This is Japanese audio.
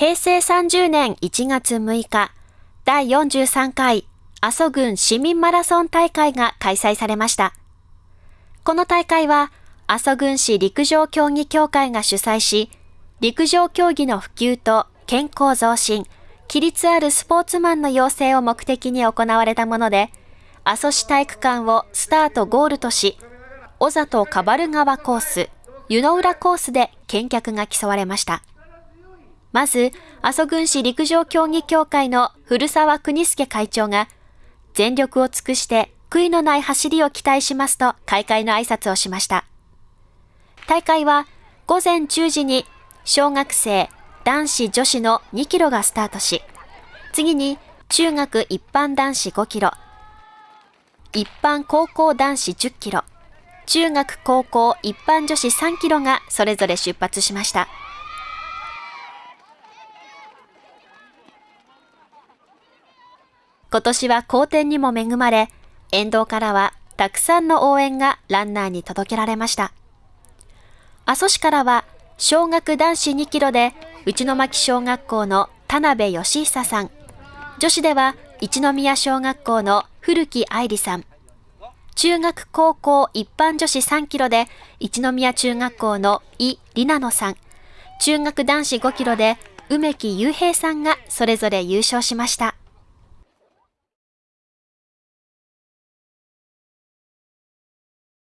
平成30年1月6日、第43回阿蘇郡市民マラソン大会が開催されました。この大会は、阿蘇郡市陸上競技協会が主催し、陸上競技の普及と健康増進、規律あるスポーツマンの養成を目的に行われたもので、阿蘇市体育館をスタートゴールとし、小里カバル川コース、湯の浦コースで見客が競われました。まず、阿蘇郡市陸上競技協会の古沢国助会長が、全力を尽くして悔いのない走りを期待しますと開会の挨拶をしました。大会は午前10時に小学生、男子女子の2キロがスタートし、次に中学一般男子5キロ、一般高校男子10キロ、中学高校一般女子3キロがそれぞれ出発しました。今年は好天にも恵まれ、沿道からはたくさんの応援がランナーに届けられました。阿蘇市からは小学男子2キロで内巻小学校の田辺義久さん、女子では一宮小学校の古木愛理さん、中学高校一般女子3キロで一宮中学校の井里奈野さん、中学男子5キロで梅木雄平さんがそれぞれ優勝しました。